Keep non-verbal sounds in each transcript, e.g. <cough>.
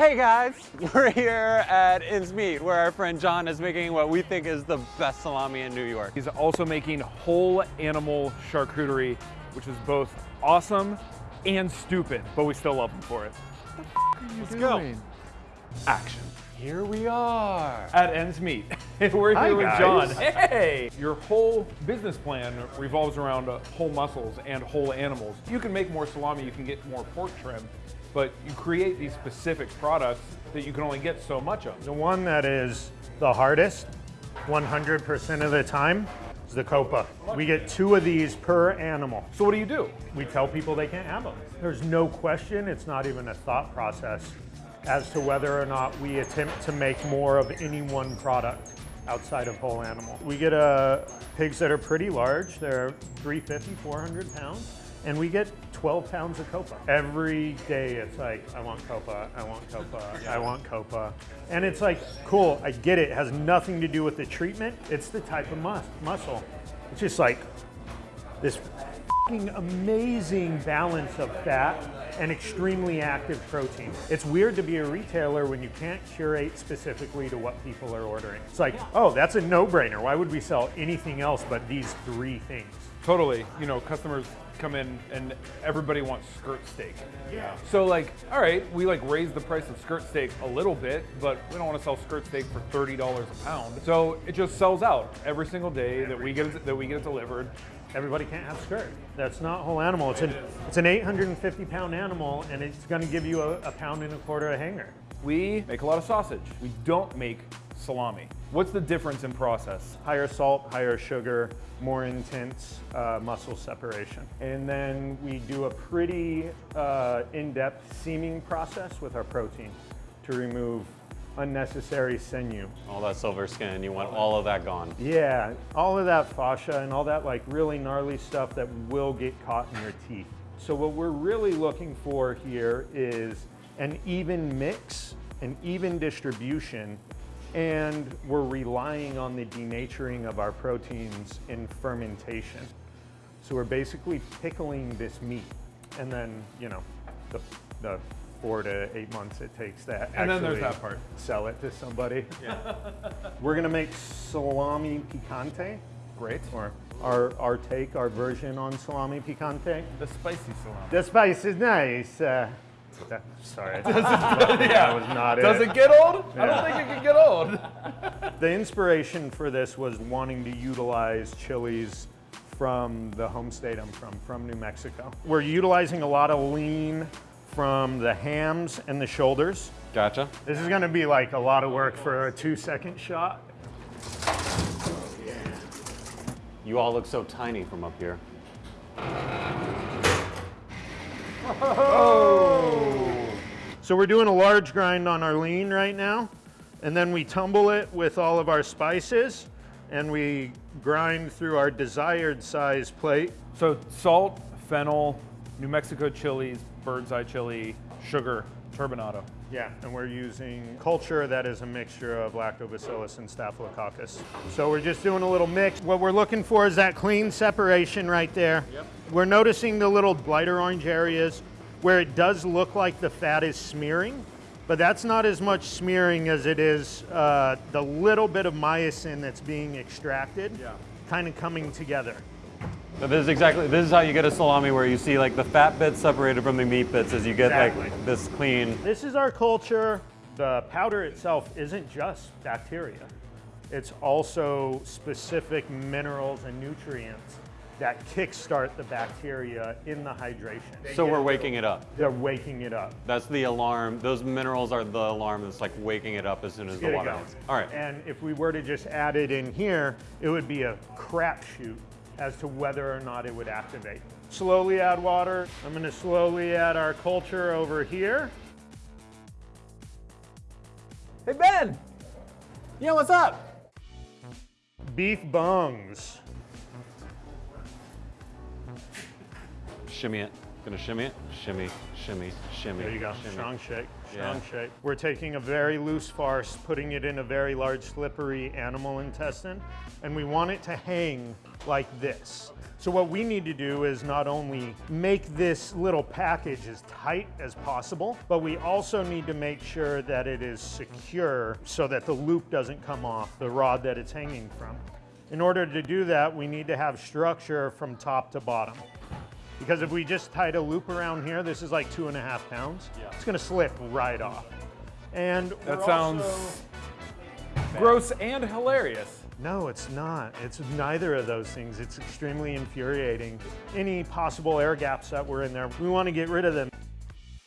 Hey guys, <laughs> we're here at Ends Meat where our friend John is making what we think is the best salami in New York. He's also making whole animal charcuterie, which is both awesome and stupid, but we still love him for it. What the are you Let's go. Action. Here we are. At Ends <laughs> Meat. We're Hi, here with guys. John. <laughs> Hey! Your whole business plan revolves around whole muscles and whole animals. You can make more salami, you can get more pork trim, but you create these specific products that you can only get so much of. The one that is the hardest, 100% of the time, is the copa. We get two of these per animal. So what do you do? We tell people they can't have them. There's no question, it's not even a thought process as to whether or not we attempt to make more of any one product outside of whole animal. We get uh, pigs that are pretty large. They're 350, 400 pounds. And we get 12 pounds of copa. Every day it's like, I want copa, I want copa, I want copa. And it's like, cool, I get it. It has nothing to do with the treatment. It's the type of mus muscle. It's just like this amazing balance of fat and extremely active protein. It's weird to be a retailer when you can't curate specifically to what people are ordering. It's like, oh, that's a no-brainer. Why would we sell anything else but these three things? Totally. You know, customers come in and everybody wants skirt steak. Yeah. So like, all right, we like raise the price of skirt steak a little bit, but we don't want to sell skirt steak for thirty dollars a pound. So it just sells out every single day that we get it, that we get it delivered. Everybody can't have skirt. That's not whole animal. It's an, it's an 850 pound animal and it's gonna give you a, a pound and a quarter of hanger. We make a lot of sausage. We don't make salami. What's the difference in process? higher salt, higher sugar, more intense uh, muscle separation. And then we do a pretty uh, in-depth seaming process with our protein to remove unnecessary sinew. All that silver skin, you want all of that gone. Yeah, all of that fascia and all that like really gnarly stuff that will get caught in your teeth. So what we're really looking for here is an even mix, an even distribution, and we're relying on the denaturing of our proteins in fermentation. So we're basically pickling this meat and then, you know, the, the four to eight months it takes that And then there's actually that part. Sell it to somebody. Yeah. <laughs> We're gonna make salami picante, Great. or our, our take, our version on salami picante. The spicy salami. The spice is nice. Uh, that- sorry, <laughs> that was not it. Does it get old? I don't think it can get old. <laughs> The inspiration for this was wanting to utilize chilies from the home state I'm from, from New Mexico. We're utilizing a lot of lean from the hams and the shoulders. Gotcha. This is gonna be like a lot of work for a two second shot. You all look so tiny from up here. Oh! So we're doing a large grind on our lean right now, and then we tumble it with all of our spices, and we grind through our desired size plate. So salt, fennel, New Mexico chilies, bird's eye chili, sugar, turbinado. Yeah, and we're using culture that is a mixture of lactobacillus and staphylococcus. So we're just doing a little mix. What we're looking for is that clean separation right there. Yep. We're noticing the little lighter orange areas where it does look like the fat is smearing, but that's not as much smearing as it is uh, the little bit of myosin that's being extracted, Yeah. kind of coming together. So this is exactly, this is how you get a salami where you see like the fat bits separated from the meat bits as you get Exactly. like this clean. This is our culture. The powder itself isn't just bacteria. It's also specific minerals and nutrients that kickstart the bacteria in the hydration. So we're waking it up. They're waking it up. That's the alarm. Those minerals are the alarm that's like waking it up as soon as the Get it water going. hits. All right. And if we were to just add it in here, it would be a crapshoot as to whether or not it would activate. Slowly add water. I'm gonna slowly add our culture over here. Hey Ben! Yeah, what's up? Beef bungs. Shimmy it. Gonna shimmy it. Shimmy, shimmy, shimmy. There you go. Shimmy. Strong shake. Yeah. Strong shape. We're taking a very loose farce, putting it in a very large slippery animal intestine, and we want it to hang like this. So what we need to do is not only make this little package as tight as possible, but we also need to make sure that it is secure so that the loop doesn't come off the rod that it's hanging from. In order to do that, we need to have structure from top to bottom. Because if we just tied a loop around here, this is like two and a half pounds, it's gonna slip right off. And That sounds also- gross and hilarious. no, it's not. It's neither of those things. It's extremely infuriating. Any possible air gaps that were in there, we want to get rid of them.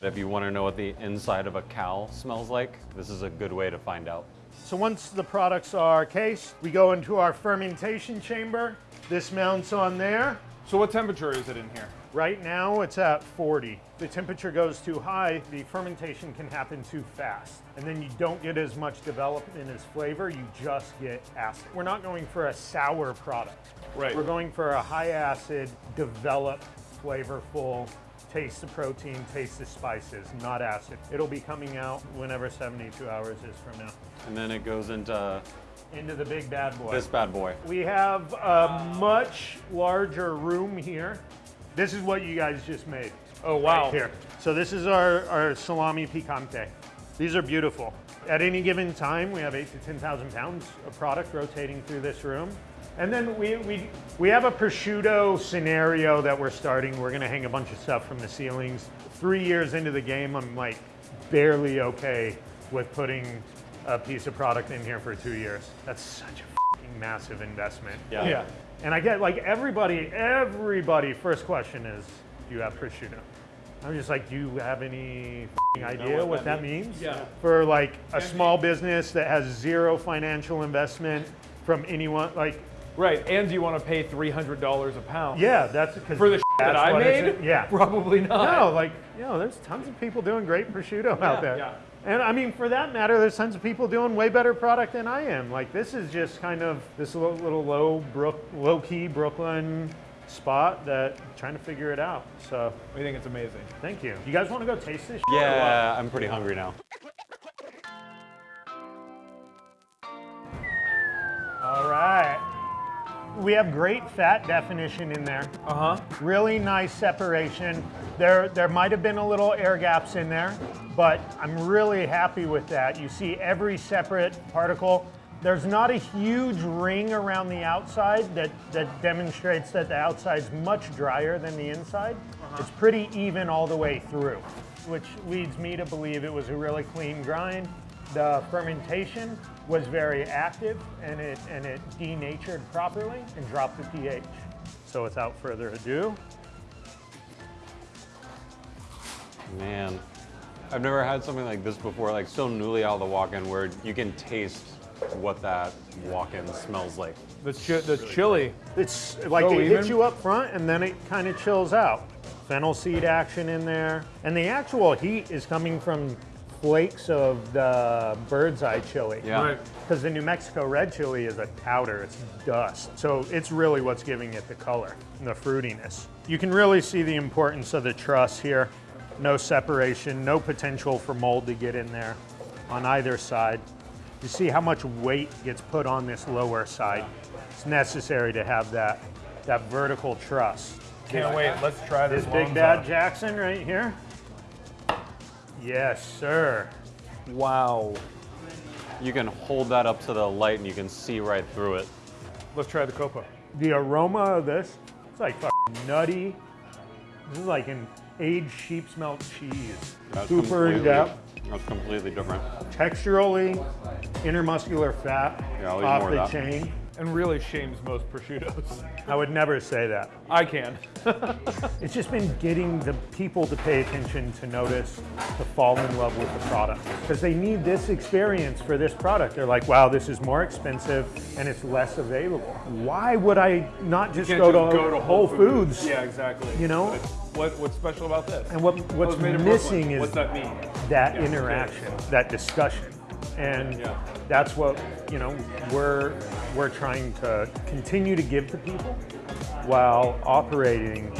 If you want to know what the inside of a cow smells like, this is a good way to find out. So once the products are cased, we go into our fermentation chamber. This mounts on there. So what temperature is it in here? Right now it's at 40. The temperature goes too high, the fermentation can happen too fast. And then you don't get as much development as flavor, you just get acid. We're not going for a sour product. Right. We're going for a high acid, developed, flavorful, taste the protein, taste the spices, not acid. It'll be coming out whenever 72 hours is from now. And then it goes into Into the big bad boy. this bad boy. We have a much larger room here. This is what you guys just made. Oh, wow. Right here. So this is our, our salami picante. These are beautiful. At any given time, we have eight to 10,000 pounds of product rotating through this room. And then we, we, we have a prosciutto scenario that we're starting. We're gonna hang a bunch of stuff from the ceilings. Three years into the game, I'm like barely okay with putting a piece of product in here for two years. That's such a massive investment. Yeah. Yeah. And I get like everybody, everybody, first question is, do you have prosciutto? I'm just like, do you have any idea what, that, means? Yeah. For like a small business that has zero financial investment from anyone, like, Right, and do you want to pay $300 a pound? yeah, that's because For the that I made? Yeah. Probably not. No, like, you know, there's tons of people doing great prosciutto out there. yeah. And I mean, for that matter, there's tons of people doing way better product than I am. Like, this is just kind of this little, little low, brook, low key Brooklyn spot that trying to figure it out. So, I think it's amazing. thank you. You guys want to go taste this? Yeah, I'm pretty hungry now. All right. We have great fat definition in there. Uh huh. Really nice separation. There, there might have been a little air gaps in there, but I'm really happy with that. You see every separate particle. There's not a huge ring around the outside that, that demonstrates that the outside's much drier than the inside. It's pretty even all the way through, which leads me to believe it was a really clean grind. The fermentation was very active and it, and it denatured properly and dropped the pH. So without further ado, Man, I've never had something like this before, like so newly out of the walk-in where you can taste what that walk-in smells like. The, chi- the chili. It's like So it even? hits you up front and then it kind of chills out. Fennel seed action in there. And the actual heat is coming from flakes of the bird's eye chili. Yeah. Right. Because the New Mexico red chili is a powder, it's dust. So it's really what's giving it the color and the fruitiness. You can really see the importance of the truss here. No separation, no potential for mold to get in there on either side. You see how much weight gets put on this lower side. It's necessary to have that, that vertical truss. Can't wait. Let's try this. This big long bad. Jackson right here. Yes, sir. Wow. You can hold that up to the light and you can see right through it. Let's try the copa. The aroma of this, it's like nutty. This is like an aged sheep's milk cheese. That's Super in depth. That's completely different. Texturally, intermuscular fat Yeah, off more the of that. chain. And really shames most prosciuttos. I would never say that. I can. <laughs> It's just been getting the people to pay attention, to notice, to fall in love with the product. Because they need this experience for this product. They're like, wow, this is more expensive and it's less available. Why would I not just, go, just to go to Whole Foods? Yeah, exactly. You know? What, what's special about this? And what, what's missing is What's that mean? that Yeah, interaction, that discussion. And Yeah. that's what, you know, we're, we're trying to continue to give to people while operating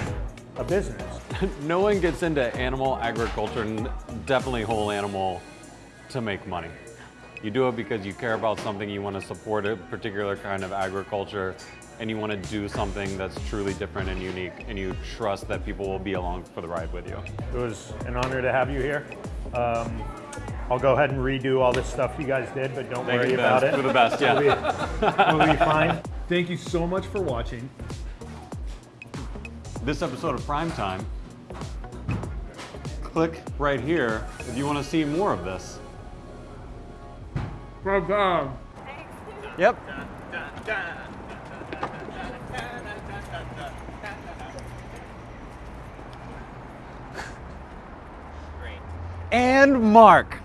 a business. <laughs> no one gets into animal agriculture and definitely whole animal to make money. You do it because you care about something, you want to support a particular kind of agriculture, and you want to do something that's truly different and unique, and you trust that people will be along for the ride with you. It was an honor to have you here. Um, I'll go ahead and redo all this stuff you guys did, but don't Thank worry you, about Ben. it. For the best, yeah. <laughs> We'll be fine. Thank you so much for watching. this episode of Prime Time, click right here if you want to see more of this. Yep. <laughs> And Mark.